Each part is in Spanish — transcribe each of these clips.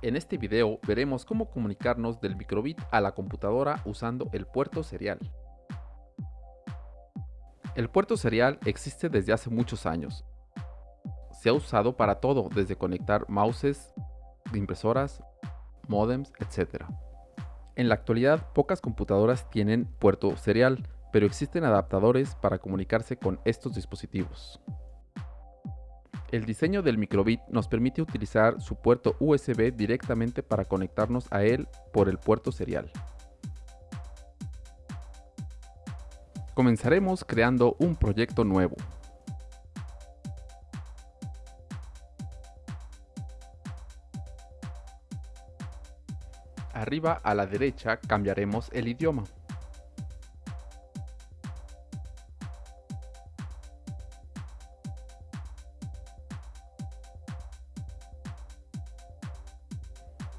En este video veremos cómo comunicarnos del microbit a la computadora usando el puerto serial. El puerto serial existe desde hace muchos años. Se ha usado para todo, desde conectar mouses, impresoras, modems, etc. En la actualidad, pocas computadoras tienen puerto serial, pero existen adaptadores para comunicarse con estos dispositivos. El diseño del microbit nos permite utilizar su puerto USB directamente para conectarnos a él por el puerto serial. Comenzaremos creando un proyecto nuevo. Arriba a la derecha cambiaremos el idioma.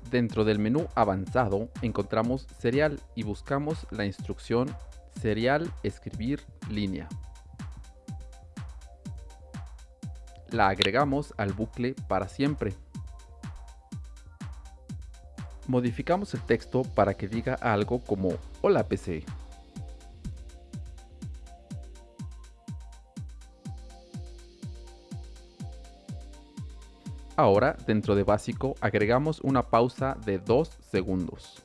Dentro del menú avanzado encontramos serial y buscamos la instrucción serial escribir línea. La agregamos al bucle para siempre. Modificamos el texto para que diga algo como Hola PC. Ahora, dentro de básico, agregamos una pausa de 2 segundos.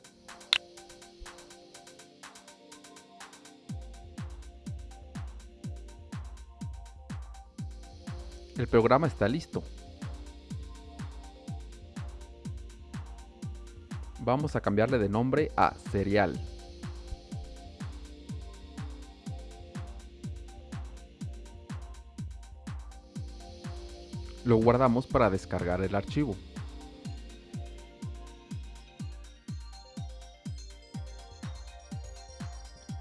El programa está listo. Vamos a cambiarle de nombre a Serial. Lo guardamos para descargar el archivo.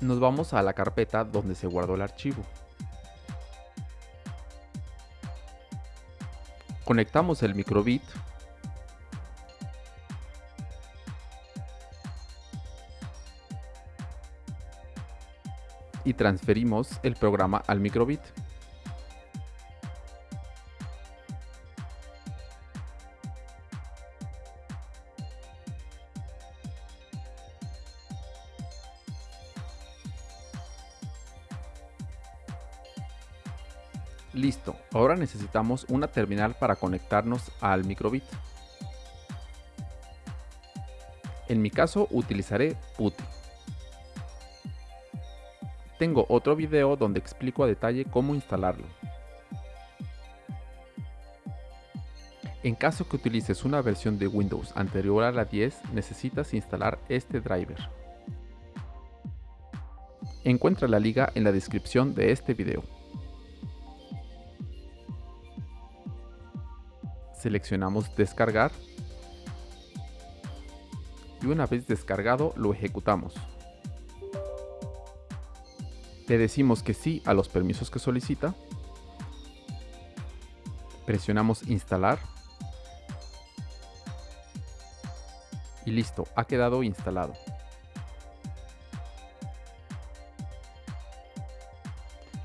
Nos vamos a la carpeta donde se guardó el archivo. Conectamos el microbit y transferimos el programa al microbit. Listo, ahora necesitamos una terminal para conectarnos al microbit. En mi caso utilizaré PuTTY. Tengo otro video donde explico a detalle cómo instalarlo. En caso que utilices una versión de Windows anterior a la 10, necesitas instalar este driver. Encuentra la liga en la descripción de este video. Seleccionamos descargar y una vez descargado lo ejecutamos. Le decimos que sí a los permisos que solicita. Presionamos instalar. Y listo, ha quedado instalado.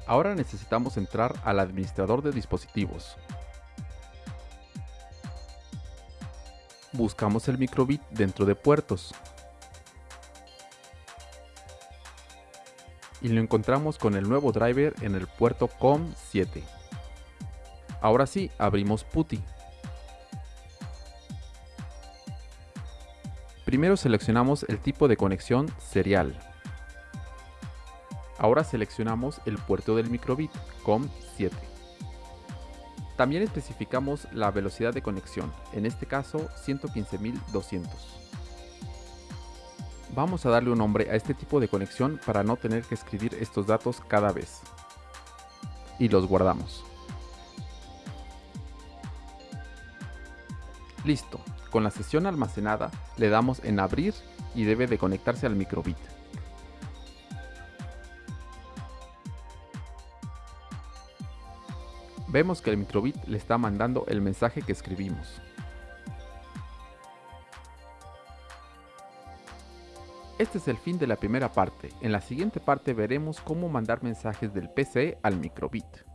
Ahora necesitamos entrar al administrador de dispositivos. Buscamos el microbit dentro de puertos. Y lo encontramos con el nuevo driver en el puerto COM7. Ahora sí, abrimos PuTTY. Primero seleccionamos el tipo de conexión serial. Ahora seleccionamos el puerto del microbit COM7. También especificamos la velocidad de conexión, en este caso 115.200. Vamos a darle un nombre a este tipo de conexión para no tener que escribir estos datos cada vez. Y los guardamos. Listo, con la sesión almacenada le damos en abrir y debe de conectarse al microbit. Vemos que el microbit le está mandando el mensaje que escribimos. Este es el fin de la primera parte. En la siguiente parte veremos cómo mandar mensajes del PC al microbit.